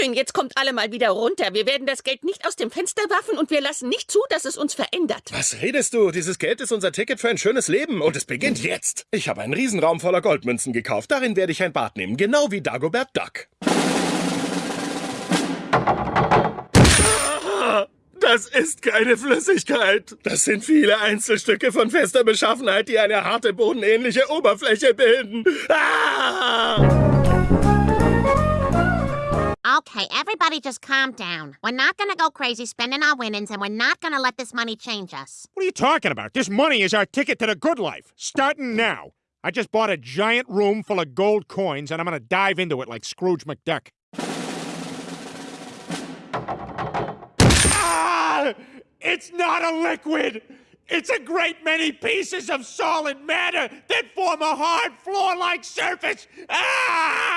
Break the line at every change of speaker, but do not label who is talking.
Schön, jetzt kommt alle mal wieder runter. Wir werden das Geld nicht aus dem Fenster werfen und wir lassen nicht zu, dass es uns verändert.
Was redest du? Dieses Geld ist unser Ticket für ein schönes Leben und es beginnt jetzt. Ich habe einen Riesenraum voller Goldmünzen gekauft. Darin werde ich ein Bad nehmen, genau wie Dagobert Duck. Das ist keine Flüssigkeit. Das sind viele Einzelstücke von fester Beschaffenheit, die eine harte, bodenähnliche Oberfläche bilden. Ah!
Okay, everybody just calm down. We're not gonna go crazy spending our winnings, and we're not gonna let this money change us.
What are you talking about? This money is our ticket to the good life. Starting now. I just bought a giant room full of gold coins, and I'm gonna dive into it like Scrooge McDuck. Ah! It's not a liquid! It's a great many pieces of solid matter that form a hard floor like surface! Ah!